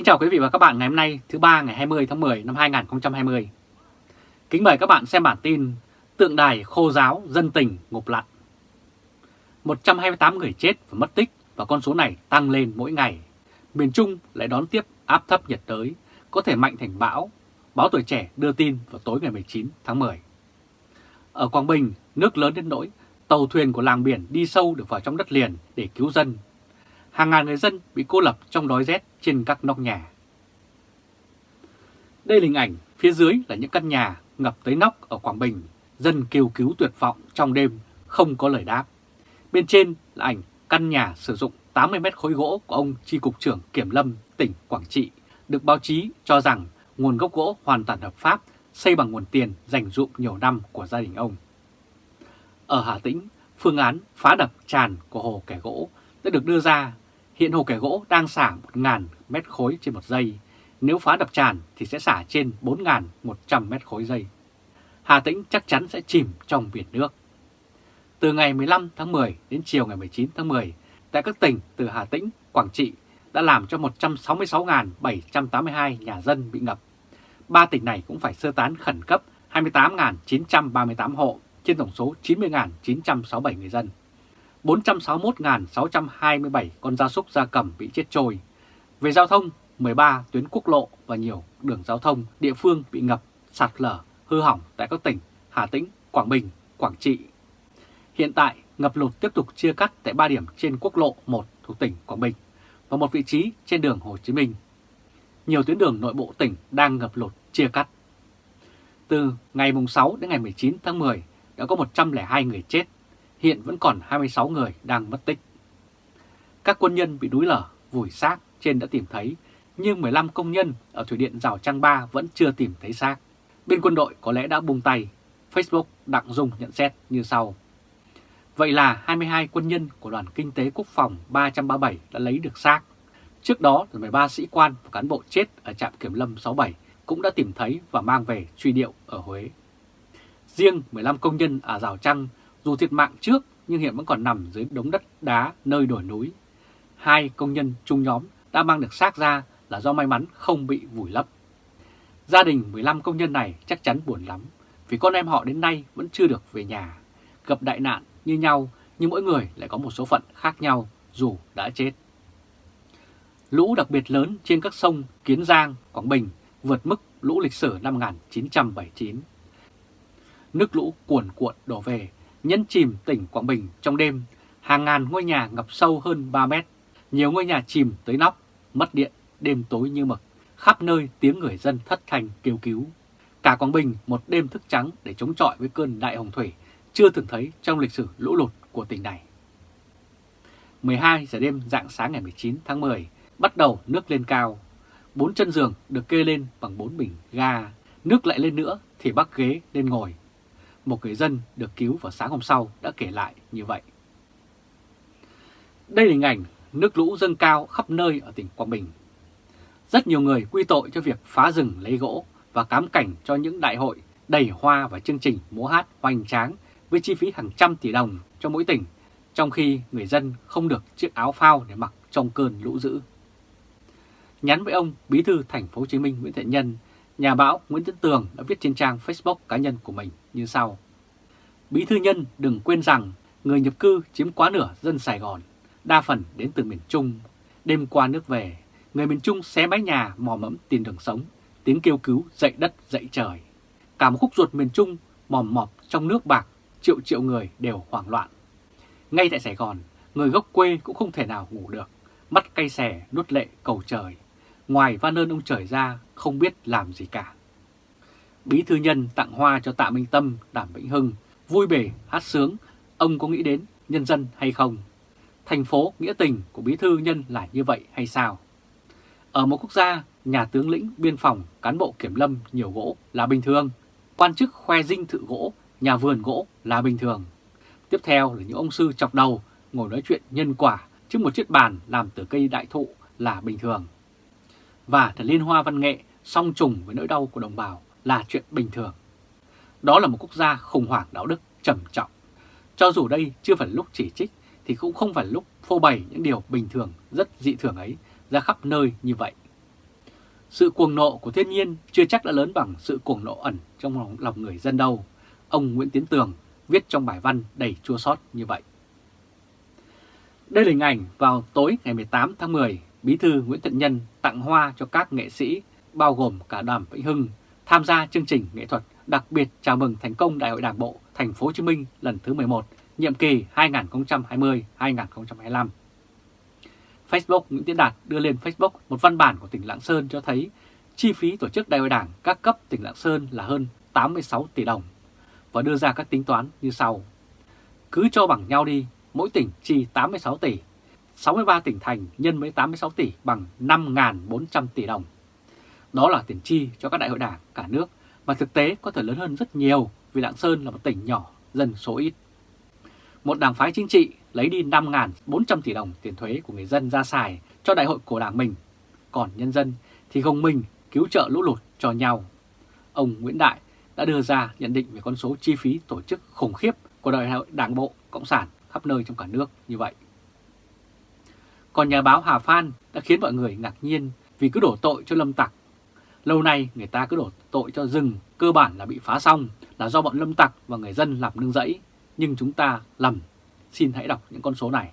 Kính chào quý vị và các bạn ngày hôm nay thứ ba ngày 20 tháng 10 năm 2020. Kính mời các bạn xem bản tin Tượng đài khô giáo dân tình ngục lặn. 128 người chết và mất tích và con số này tăng lên mỗi ngày. Miền Trung lại đón tiếp áp thấp nhiệt đới có thể mạnh thành bão. Báo Tuổi Trẻ đưa tin vào tối ngày 19 tháng 10. Ở Quảng Bình, nước lớn đến nỗi tàu thuyền của làng biển đi sâu được vào trong đất liền để cứu dân. Hàng ngàn người dân bị cô lập trong đói rét trên các nóc nhà. Đây là hình ảnh, phía dưới là những căn nhà ngập tới nóc ở Quảng Bình, dân kêu cứu tuyệt vọng trong đêm, không có lời đáp. Bên trên là ảnh căn nhà sử dụng 80 mét khối gỗ của ông Tri Cục trưởng Kiểm Lâm tỉnh Quảng Trị, được báo chí cho rằng nguồn gốc gỗ hoàn toàn hợp pháp, xây bằng nguồn tiền dành dụm nhiều năm của gia đình ông. Ở Hà Tĩnh, phương án phá đập tràn của hồ kẻ gỗ đã được đưa ra Hiện hồ kẻ gỗ đang xả 1.000 mét khối trên một giây. Nếu phá đập tràn thì sẽ xả trên 4.100 mét khối giây. Hà Tĩnh chắc chắn sẽ chìm trong biển nước. Từ ngày 15 tháng 10 đến chiều ngày 19 tháng 10, tại các tỉnh từ Hà Tĩnh, Quảng Trị đã làm cho 166.782 nhà dân bị ngập. Ba tỉnh này cũng phải sơ tán khẩn cấp 28.938 hộ trên tổng số 90.967 người dân. 461.627 con gia súc gia cầm bị chết trôi. Về giao thông, 13 tuyến quốc lộ và nhiều đường giao thông địa phương bị ngập, sạt lở, hư hỏng tại các tỉnh Hà Tĩnh, Quảng Bình, Quảng Trị. Hiện tại, ngập lụt tiếp tục chia cắt tại 3 điểm trên quốc lộ 1 thuộc tỉnh Quảng Bình và một vị trí trên đường Hồ Chí Minh. Nhiều tuyến đường nội bộ tỉnh đang ngập lụt chia cắt. Từ ngày 6 đến ngày 19 tháng 10 đã có 102 người chết hiện vẫn còn 26 người đang mất tích. Các quân nhân bị đuối lở, vùi xác trên đã tìm thấy, nhưng 15 công nhân ở Thủy Điện Rào Trang Ba vẫn chưa tìm thấy xác. Bên quân đội có lẽ đã buông tay. Facebook Đặng Dung nhận xét như sau. Vậy là 22 quân nhân của đoàn kinh tế quốc phòng 337 đã lấy được xác. Trước đó, 13 sĩ quan và cán bộ chết ở trạm kiểm lâm 67 cũng đã tìm thấy và mang về truy điệu ở Huế. Riêng 15 công nhân ở Rào Trăng dù thiệt mạng trước nhưng hiện vẫn còn nằm dưới đống đất đá nơi đồi núi. Hai công nhân chung nhóm đã mang được xác ra là do may mắn không bị vùi lấp. Gia đình 15 công nhân này chắc chắn buồn lắm vì con em họ đến nay vẫn chưa được về nhà. Gặp đại nạn như nhau nhưng mỗi người lại có một số phận khác nhau dù đã chết. Lũ đặc biệt lớn trên các sông Kiến Giang, Quảng Bình vượt mức lũ lịch sử năm 1979. Nước lũ cuồn cuộn đổ về nhấn chìm tỉnh Quảng Bình trong đêm, hàng ngàn ngôi nhà ngập sâu hơn 3 mét, nhiều ngôi nhà chìm tới nóc, mất điện, đêm tối như mực, khắp nơi tiếng người dân thất thanh kêu cứu. Cả Quảng Bình một đêm thức trắng để chống chọi với cơn đại hồng thủy chưa từng thấy trong lịch sử lũ lụt của tỉnh này. 12 giờ đêm dạng sáng ngày 19 tháng 10, bắt đầu nước lên cao. Bốn chân giường được kê lên bằng bốn bình ga, nước lại lên nữa thì bắc ghế lên ngồi một người dân được cứu vào sáng hôm sau đã kể lại như vậy. Đây là hình ảnh nước lũ dâng cao khắp nơi ở tỉnh Quảng Bình. Rất nhiều người quy tội cho việc phá rừng lấy gỗ và cám cảnh cho những đại hội đầy hoa và chương trình múa hát hoành tráng với chi phí hàng trăm tỷ đồng cho mỗi tỉnh, trong khi người dân không được chiếc áo phao để mặc trong cơn lũ dữ. Nhắn với ông Bí thư thành phố Hồ Chí Minh Nguyễn Thiện Nhân Nhà báo Nguyễn Tấn Tường đã viết trên trang Facebook cá nhân của mình như sau. Bí thư nhân đừng quên rằng người nhập cư chiếm quá nửa dân Sài Gòn, đa phần đến từ miền Trung. Đêm qua nước về, người miền Trung xé mái nhà mò mẫm tìm đường sống, tiếng kêu cứu dậy đất dậy trời. Cả một khúc ruột miền Trung mòm mọp trong nước bạc, triệu triệu người đều hoảng loạn. Ngay tại Sài Gòn, người gốc quê cũng không thể nào ngủ được, mắt cay xè nuốt lệ cầu trời ngoài van ơn ông trời ra không biết làm gì cả. Bí thư nhân tặng hoa cho Tạ Minh Tâm, Đàm Vĩnh Hưng, vui bể, hát sướng, ông có nghĩ đến nhân dân hay không? Thành phố nghĩa tình của bí thư nhân là như vậy hay sao? Ở một quốc gia, nhà tướng lĩnh, biên phòng, cán bộ kiểm lâm nhiều gỗ là bình thường. Quan chức khoe dinh thự gỗ, nhà vườn gỗ là bình thường. Tiếp theo là những ông sư chọc đầu ngồi nói chuyện nhân quả trước một chiếc bàn làm từ cây đại thụ là bình thường và thật liên hoa văn nghệ song trùng với nỗi đau của đồng bào là chuyện bình thường. Đó là một quốc gia khủng hoảng đạo đức trầm trọng. Cho dù đây chưa phải lúc chỉ trích thì cũng không phải lúc phô bày những điều bình thường rất dị thường ấy ra khắp nơi như vậy. Sự cuồng nộ của thiên nhiên chưa chắc đã lớn bằng sự cuồng nộ ẩn trong lòng, lòng người dân đâu. Ông Nguyễn Tiến Tường viết trong bài văn đầy chua xót như vậy. Đây là hình ảnh vào tối ngày 18 tháng 10, Bí thư Nguyễn Thiện Nhân tặng hoa cho các nghệ sĩ, bao gồm cả Đàm Vĩnh Hưng, tham gia chương trình nghệ thuật đặc biệt chào mừng thành công Đại hội Đảng bộ Thành phố Hồ Chí Minh lần thứ 11, nhiệm kỳ 2020-2025. Facebook Nguyễn Tiến Đạt đưa lên Facebook một văn bản của tỉnh Lạng Sơn cho thấy chi phí tổ chức Đại hội Đảng các cấp tỉnh Lạng Sơn là hơn 86 tỷ đồng và đưa ra các tính toán như sau. Cứ cho bằng nhau đi, mỗi tỉnh chi 86 tỷ, 63 tỉnh thành nhân với 86 tỷ bằng 5.400 tỷ đồng. Đó là tiền chi cho các đại hội đảng cả nước mà thực tế có thể lớn hơn rất nhiều vì Lạng Sơn là một tỉnh nhỏ, dân số ít. Một đảng phái chính trị lấy đi 5.400 tỷ đồng tiền thuế của người dân ra xài cho đại hội của đảng mình, còn nhân dân thì gồng mình cứu trợ lũ lụt cho nhau. Ông Nguyễn Đại đã đưa ra nhận định về con số chi phí tổ chức khủng khiếp của đại hội đảng bộ Cộng sản khắp nơi trong cả nước như vậy. Còn nhà báo Hà Phan đã khiến mọi người ngạc nhiên vì cứ đổ tội cho lâm tặc. Lâu nay người ta cứ đổ tội cho rừng cơ bản là bị phá xong là do bọn lâm tặc và người dân làm nương rẫy. Nhưng chúng ta lầm. Xin hãy đọc những con số này.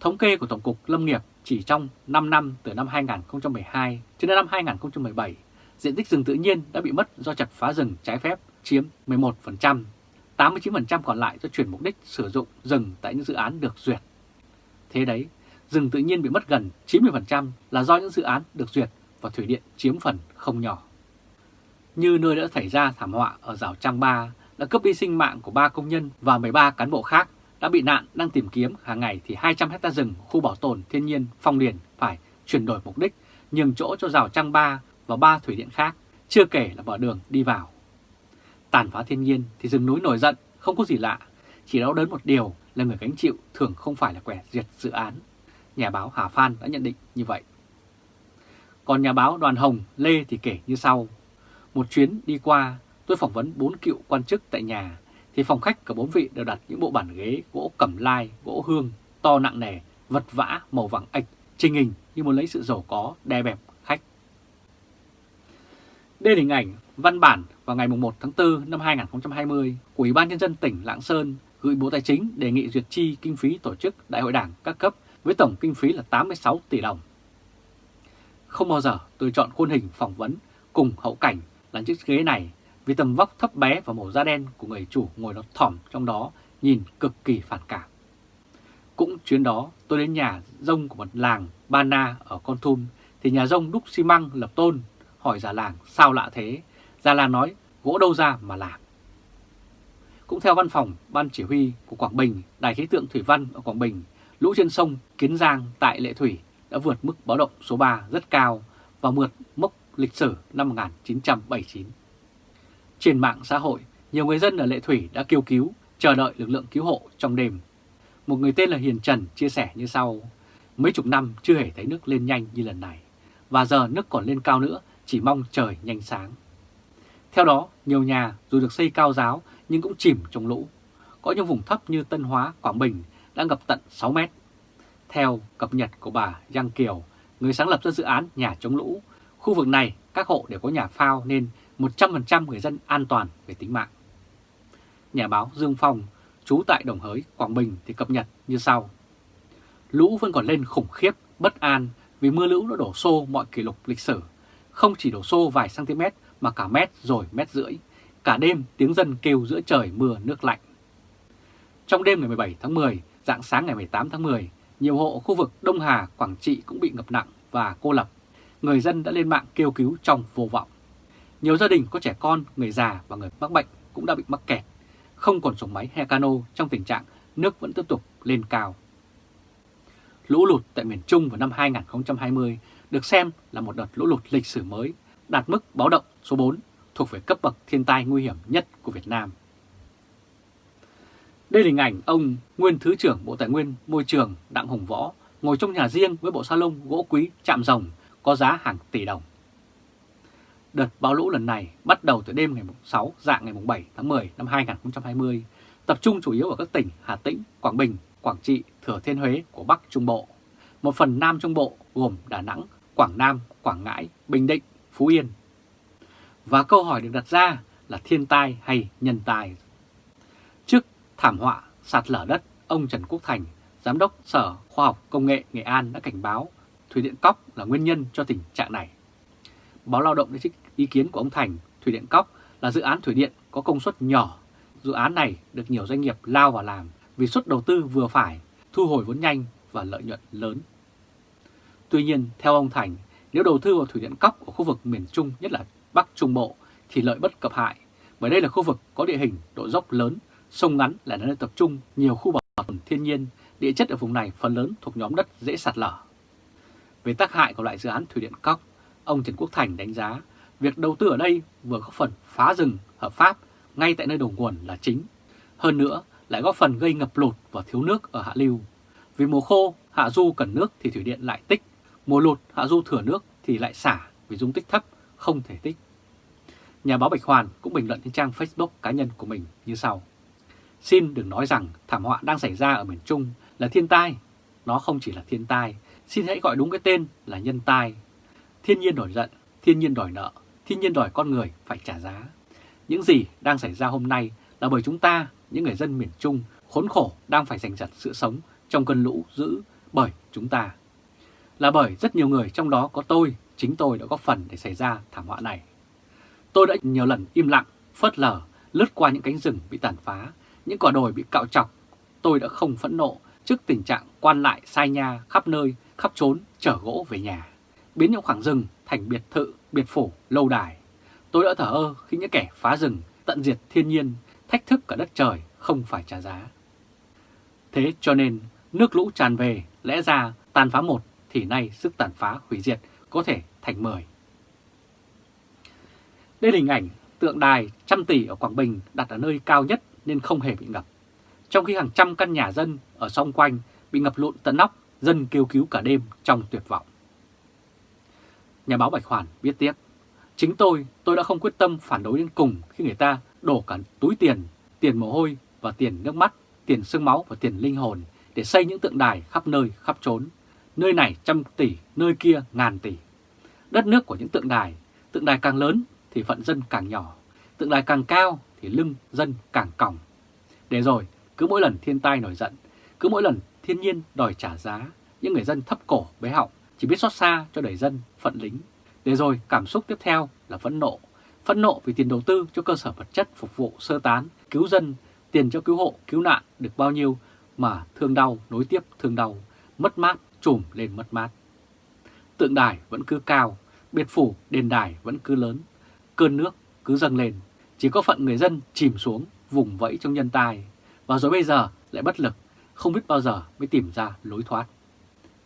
Thống kê của Tổng cục Lâm nghiệp chỉ trong 5 năm từ năm 2012 cho đến năm 2017, diện tích rừng tự nhiên đã bị mất do chặt phá rừng trái phép chiếm 11%, 89% còn lại do chuyển mục đích sử dụng rừng tại những dự án được duyệt. Thế đấy, rừng tự nhiên bị mất gần 90% là do những dự án được duyệt và thủy điện chiếm phần không nhỏ. Như nơi đã xảy ra thảm họa ở rào Trang Ba đã cướp đi sinh mạng của 3 công nhân và 13 cán bộ khác đã bị nạn đang tìm kiếm hàng ngày thì 200 hecta rừng khu bảo tồn thiên nhiên Phong Điền phải chuyển đổi mục đích nhường chỗ cho rào Trang Ba và ba thủy điện khác, chưa kể là mở đường đi vào. Tàn phá thiên nhiên thì rừng núi nổi giận, không có gì lạ, chỉ đau đớn một điều là người gánh chịu thường không phải là quẻ diệt dự án. Nhà báo Hà Phan đã nhận định như vậy. Còn nhà báo Đoàn Hồng Lê thì kể như sau. Một chuyến đi qua, tôi phỏng vấn bốn cựu quan chức tại nhà, thì phòng khách cả bốn vị đều đặt những bộ bàn ghế gỗ cẩm lai, gỗ hương, to nặng nề, vật vã, màu vàng ạch, trình hình như muốn lấy sự giàu có, đè bẹp khách. Đây là hình ảnh văn bản vào ngày 1 tháng 4 năm 2020 của Ủy ban Nhân dân tỉnh Lạng Sơn gửi Bộ Tài chính đề nghị duyệt chi kinh phí tổ chức Đại hội Đảng các cấp với tổng kinh phí là 86 tỷ đồng. Không bao giờ tôi chọn khuôn hình phỏng vấn cùng hậu cảnh là chiếc ghế này vì tầm vóc thấp bé và màu da đen của người chủ ngồi nó thỏm trong đó nhìn cực kỳ phản cảm. Cũng chuyến đó tôi đến nhà rông của một làng Bana ở Con Thun thì nhà rông đúc xi măng lập tôn hỏi già làng sao lạ thế. Già làng nói gỗ đâu ra mà làm. Cũng theo văn phòng Ban Chỉ huy của Quảng Bình, Đài khí tượng Thủy văn ở Quảng Bình, lũ trên sông Kiến Giang tại Lệ Thủy đã vượt mức báo động số 3 rất cao và vượt mốc lịch sử năm 1979. Trên mạng xã hội, nhiều người dân ở Lệ Thủy đã kêu cứu, chờ đợi lực lượng cứu hộ trong đêm. Một người tên là Hiền Trần chia sẻ như sau, mấy chục năm chưa hề thấy nước lên nhanh như lần này, và giờ nước còn lên cao nữa, chỉ mong trời nhanh sáng. Theo đó, nhiều nhà dù được xây cao giáo nhưng cũng chìm trong lũ. Có những vùng thấp như Tân Hóa, Quảng Bình đã ngập tận 6 mét. Theo cập nhật của bà Giang Kiều, người sáng lập ra dự án nhà chống lũ, khu vực này các hộ đều có nhà phao nên 100% người dân an toàn về tính mạng. Nhà báo Dương Phong, trú tại Đồng Hới, Quảng Bình thì cập nhật như sau. Lũ vẫn còn lên khủng khiếp, bất an vì mưa lũ đã đổ xô mọi kỷ lục lịch sử. Không chỉ đổ xô vài cm mà cả mét rồi mét rưỡi. Cả đêm tiếng dân kêu giữa trời mưa nước lạnh. Trong đêm ngày 17 tháng 10, dạng sáng ngày 18 tháng 10, nhiều hộ khu vực Đông Hà, Quảng Trị cũng bị ngập nặng và cô lập. Người dân đã lên mạng kêu cứu trong vô vọng. Nhiều gia đình có trẻ con, người già và người mắc bệnh cũng đã bị mắc kẹt, không còn xuồng máy hay cano trong tình trạng nước vẫn tiếp tục lên cao. Lũ lụt tại miền Trung vào năm 2020 được xem là một đợt lũ lụt lịch sử mới, đạt mức báo động số 4, thuộc về cấp bậc thiên tai nguy hiểm nhất của Việt Nam. Đây là hình ảnh ông nguyên Thứ trưởng Bộ Tài nguyên Môi trường Đặng Hùng Võ ngồi trong nhà riêng với bộ salon gỗ quý chạm rồng có giá hàng tỷ đồng. Đợt bão lũ lần này bắt đầu từ đêm ngày 6 dạng ngày 7 tháng 10 năm 2020, tập trung chủ yếu ở các tỉnh Hà Tĩnh, Quảng Bình, Quảng Trị, Thừa Thiên Huế của Bắc Trung Bộ. Một phần Nam Trung Bộ gồm Đà Nẵng, Quảng Nam, Quảng Ngãi, Bình Định, Phú Yên. Và câu hỏi được đặt ra là thiên tai hay nhân tai? Thảm họa sạt lở đất, ông Trần Quốc Thành, Giám đốc Sở Khoa học Công nghệ Nghệ An đã cảnh báo Thủy Điện Cóc là nguyên nhân cho tình trạng này. Báo Lao động đã trích ý kiến của ông Thành, Thủy Điện Cóc là dự án thủy điện có công suất nhỏ. Dự án này được nhiều doanh nghiệp lao vào làm vì suất đầu tư vừa phải, thu hồi vốn nhanh và lợi nhuận lớn. Tuy nhiên, theo ông Thành, nếu đầu tư vào thủy điện Cóc ở khu vực miền Trung, nhất là Bắc Trung Bộ, thì lợi bất cập hại, bởi đây là khu vực có địa hình độ dốc lớn, sông ngắn là nơi tập trung nhiều khu bảo tồn thiên nhiên, địa chất ở vùng này phần lớn thuộc nhóm đất dễ sạt lở. Về tác hại của loại dự án thủy điện Cóc, ông Trần Quốc Thành đánh giá việc đầu tư ở đây vừa góp phần phá rừng hợp pháp ngay tại nơi đầu nguồn là chính. Hơn nữa lại góp phần gây ngập lụt và thiếu nước ở hạ lưu. Vì mùa khô, hạ du cần nước thì thủy điện lại tích, mùa lụt hạ du thừa nước thì lại xả vì dung tích thấp, không thể tích. Nhà báo Bạch Hoàn cũng bình luận trên trang Facebook cá nhân của mình như sau. Xin đừng nói rằng thảm họa đang xảy ra ở miền Trung là thiên tai. Nó không chỉ là thiên tai, xin hãy gọi đúng cái tên là nhân tai. Thiên nhiên nổi giận, thiên nhiên đòi nợ, thiên nhiên đòi con người phải trả giá. Những gì đang xảy ra hôm nay là bởi chúng ta, những người dân miền Trung, khốn khổ đang phải giành giật sự sống trong cơn lũ dữ bởi chúng ta. Là bởi rất nhiều người trong đó có tôi, chính tôi đã góp phần để xảy ra thảm họa này. Tôi đã nhiều lần im lặng, phớt lờ, lướt qua những cánh rừng bị tàn phá, những quả đồi bị cạo chọc. Tôi đã không phẫn nộ trước tình trạng quan lại sai nha khắp nơi, khắp trốn, chở gỗ về nhà, biến những khoảng rừng thành biệt thự, biệt phủ, lâu đài. Tôi đã thở ơ khi những kẻ phá rừng, tận diệt thiên nhiên, thách thức cả đất trời không phải trả giá. Thế cho nên, nước lũ tràn về, lẽ ra tàn phá một thì nay sức tàn phá hủy diệt có thể thành mười. Đây là hình ảnh tượng đài trăm tỷ ở Quảng Bình đặt ở nơi cao nhất nên không hề bị ngập. Trong khi hàng trăm căn nhà dân ở xung quanh bị ngập lụn tận nóc, dân kêu cứu cả đêm trong tuyệt vọng. Nhà báo Bạch Hoàn viết tiếp, chính tôi, tôi đã không quyết tâm phản đối đến cùng khi người ta đổ cả túi tiền, tiền mồ hôi và tiền nước mắt, tiền xương máu và tiền linh hồn để xây những tượng đài khắp nơi, khắp trốn. Nơi này trăm tỷ, nơi kia ngàn tỷ. Đất nước của những tượng đài, tượng đài càng lớn thì phận dân càng nhỏ, tượng đài càng cao thì lưng dân càng còng. Để rồi, cứ mỗi lần thiên tai nổi giận, cứ mỗi lần thiên nhiên đòi trả giá, những người dân thấp cổ bế họng chỉ biết xót xa cho đời dân, phận lính. Để rồi cảm xúc tiếp theo là phẫn nộ. Phẫn nộ vì tiền đầu tư cho cơ sở vật chất phục vụ sơ tán, cứu dân, tiền cho cứu hộ, cứu nạn được bao nhiêu mà thương đau nối tiếp thương đau, mất mát trùm lên mất mát. Tượng đài vẫn cứ cao, biệt phủ đền đài vẫn cứ lớn, cơn nước cứ dâng lên, chỉ có phận người dân chìm xuống vùng vẫy trong nhân tai, và rồi bây giờ lại bất lực, không biết bao giờ mới tìm ra lối thoát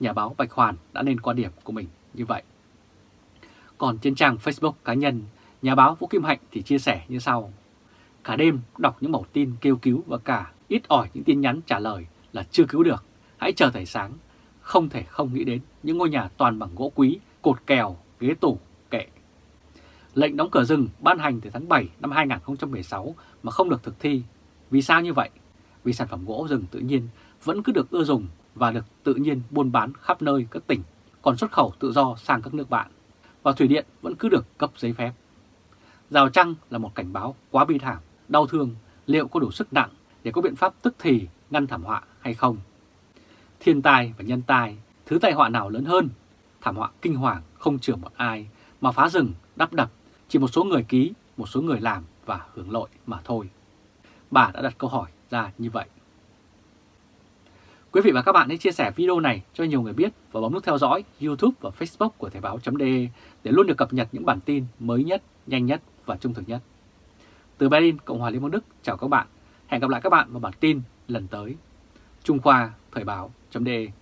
nhà báo Bạch Hoàn đã lên quan điểm của mình như vậy. Còn trên trang Facebook cá nhân, nhà báo Vũ Kim Hạnh thì chia sẻ như sau. Cả đêm đọc những mẫu tin kêu cứu và cả ít ỏi những tin nhắn trả lời là chưa cứu được. Hãy chờ thầy sáng. Không thể không nghĩ đến những ngôi nhà toàn bằng gỗ quý, cột kèo, ghế tủ, kệ. Lệnh đóng cửa rừng ban hành từ tháng 7 năm 2016 mà không được thực thi. Vì sao như vậy? Vì sản phẩm gỗ rừng tự nhiên vẫn cứ được ưa dùng và được tự nhiên buôn bán khắp nơi các tỉnh, còn xuất khẩu tự do sang các nước bạn, và thủy điện vẫn cứ được cấp giấy phép. Rào trăng là một cảnh báo quá bi thảm, đau thương, liệu có đủ sức nặng để có biện pháp tức thì ngăn thảm họa hay không? Thiên tai và nhân tai, thứ tai họa nào lớn hơn? Thảm họa kinh hoàng không chừa một ai, mà phá rừng, đắp đập, chỉ một số người ký, một số người làm và hưởng lợi mà thôi. Bà đã đặt câu hỏi ra như vậy. Quý vị và các bạn hãy chia sẻ video này cho nhiều người biết và bấm nút theo dõi YouTube và Facebook của Thời báo.de để luôn được cập nhật những bản tin mới nhất, nhanh nhất và trung thực nhất. Từ Berlin, Cộng hòa Liên bang Đức, chào các bạn. Hẹn gặp lại các bạn vào bản tin lần tới. Trung Khoa Thời báo.de